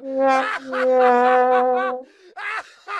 yeah.